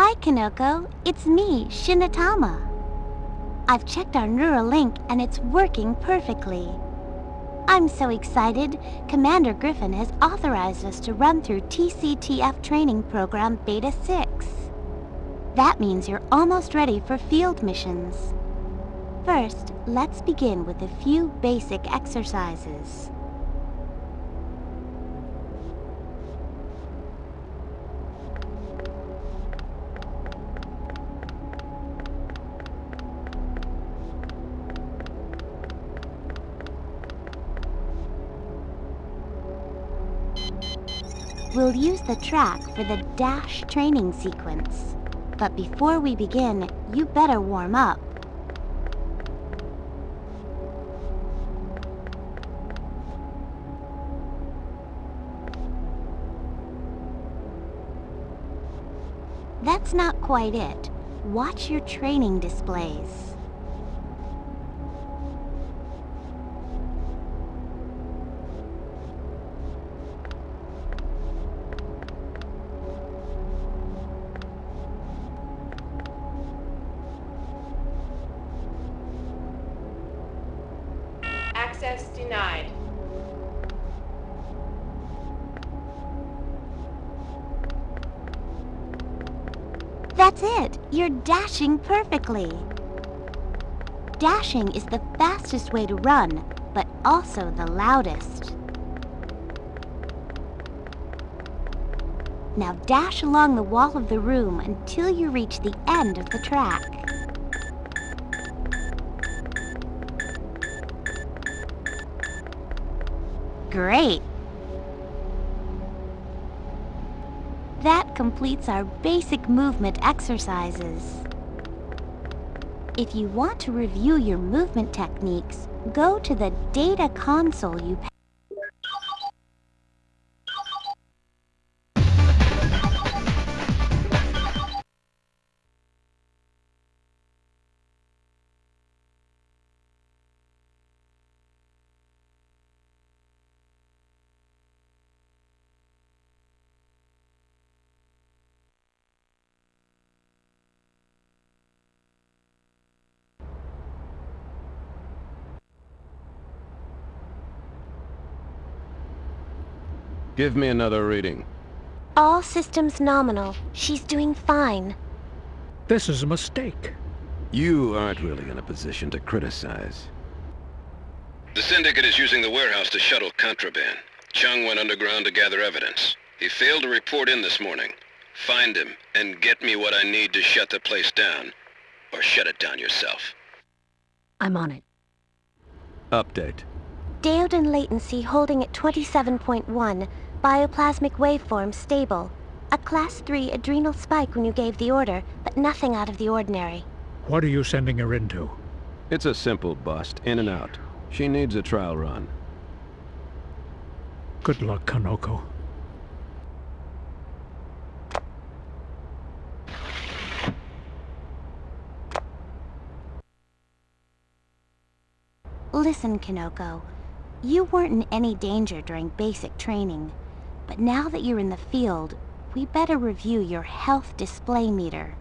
Hi, Konoko. It's me, Shinatama. I've checked our Neuralink and it's working perfectly. I'm so excited. Commander Griffin has authorized us to run through TCTF training program Beta 6. That means you're almost ready for field missions. First, let's begin with a few basic exercises. We'll use the track for the dash training sequence. But before we begin, you better warm up. That's not quite it. Watch your training displays. You're dashing perfectly! Dashing is the fastest way to run, but also the loudest. Now dash along the wall of the room until you reach the end of the track. Great! Completes our basic movement exercises. If you want to review your movement techniques, go to the data console you Give me another reading. All systems nominal. She's doing fine. This is a mistake. You aren't really in a position to criticize. The Syndicate is using the warehouse to shuttle contraband. Chung went underground to gather evidence. He failed to report in this morning. Find him, and get me what I need to shut the place down. Or shut it down yourself. I'm on it. Update. Daodan latency holding at 27.1. Bioplasmic waveform stable. A class 3 adrenal spike when you gave the order, but nothing out of the ordinary. What are you sending her into? It's a simple bust, in and out. She needs a trial run. Good luck, Konoko. Listen, Konoko. You weren't in any danger during basic training. But now that you're in the field, we better review your health display meter.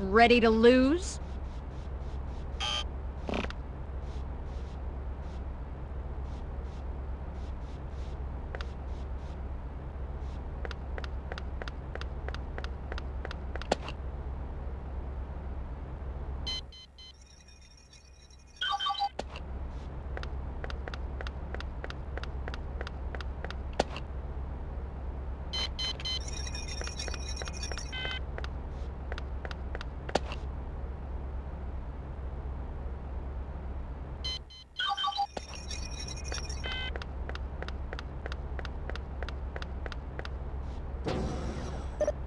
Ready to lose?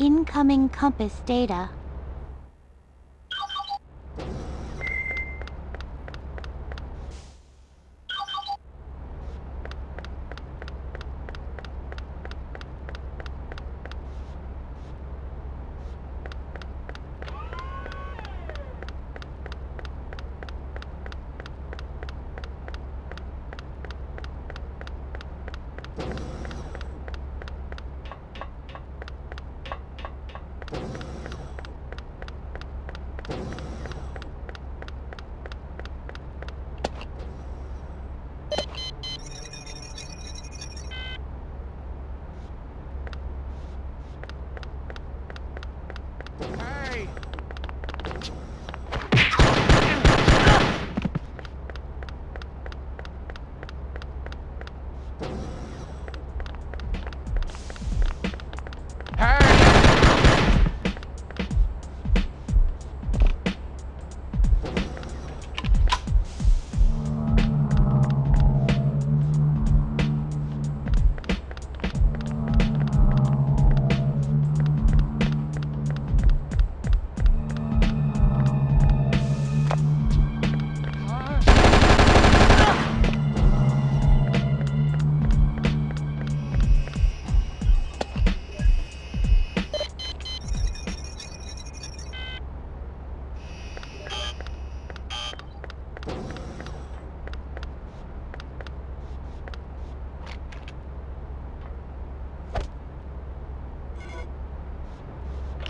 Incoming compass data.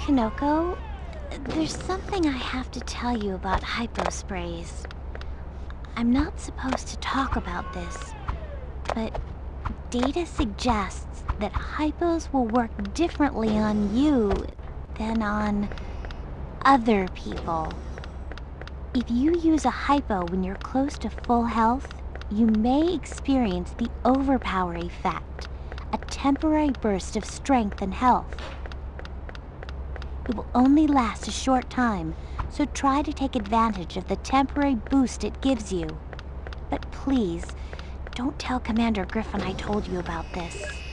Konoko, there's something I have to tell you about hypo sprays. I'm not supposed to talk about this, but data suggests that hypos will work differently on you than on other people. If you use a hypo when you're close to full health, you may experience the overpower effect, a temporary burst of strength and health. It will only last a short time, so try to take advantage of the temporary boost it gives you. But please, don't tell Commander Griffin I told you about this.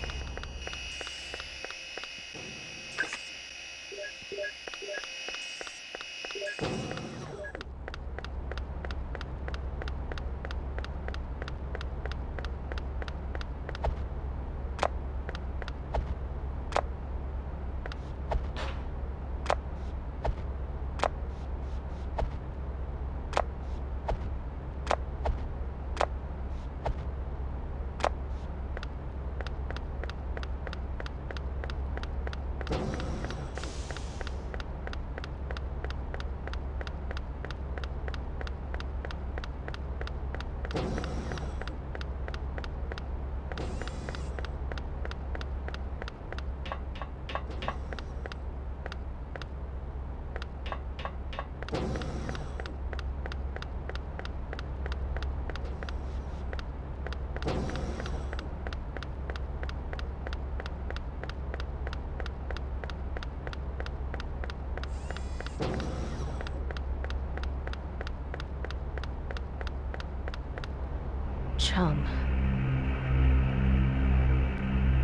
Chung.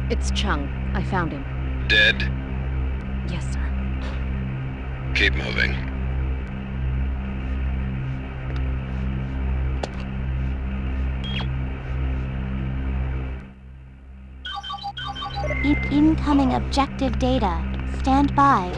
It's Chung. I found him. Dead? Yes, sir. Keep moving. In- incoming objective data. Stand by.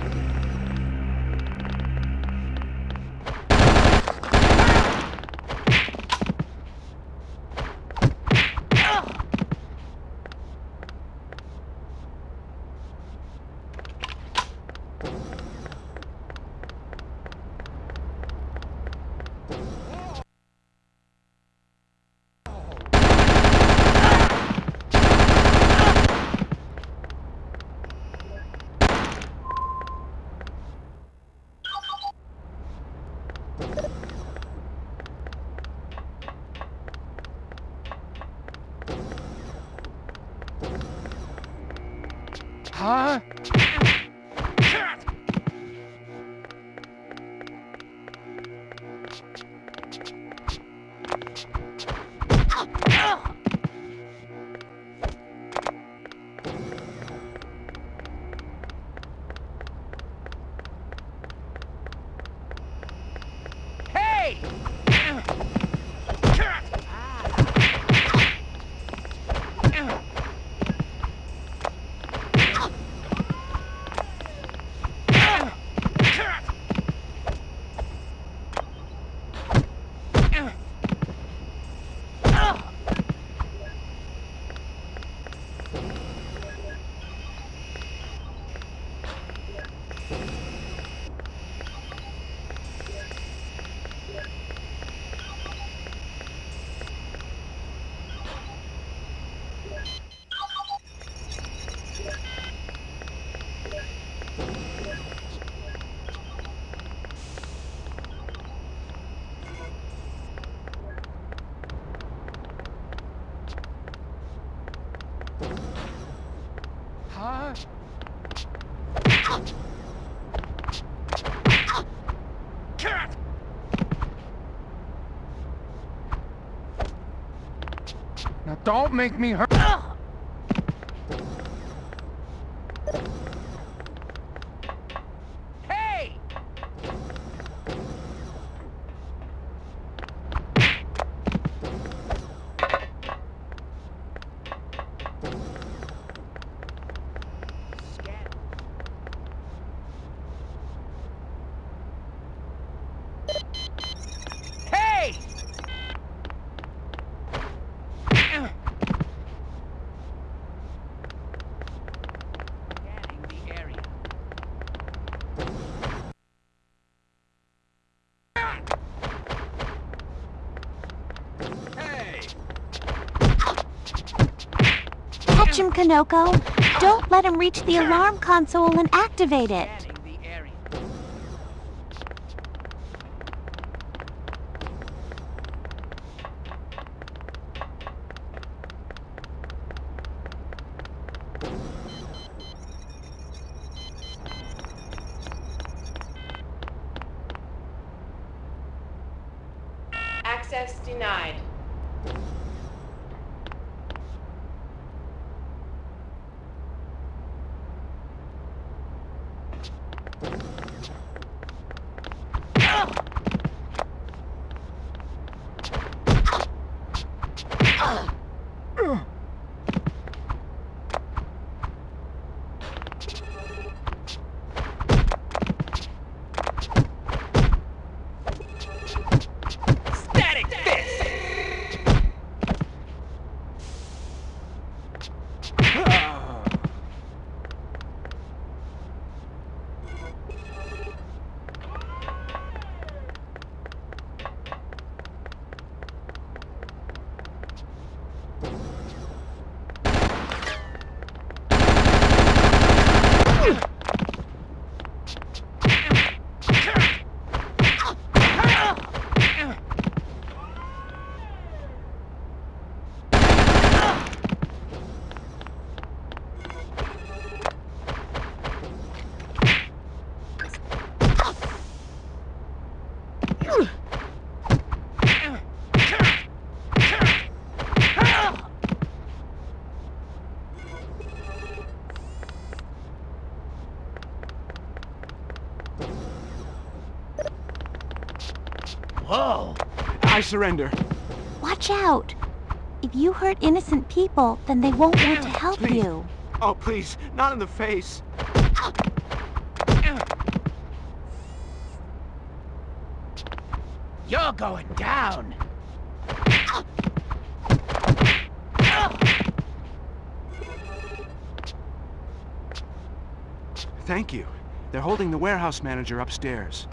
Make me hurt. Konoko. Don't let him reach the alarm console and activate it. Access denied. Surrender. Watch out. If you hurt innocent people, then they won't want to help Please. you. Oh, please, not in the face. You're going down! Thank you. They're holding the warehouse manager upstairs.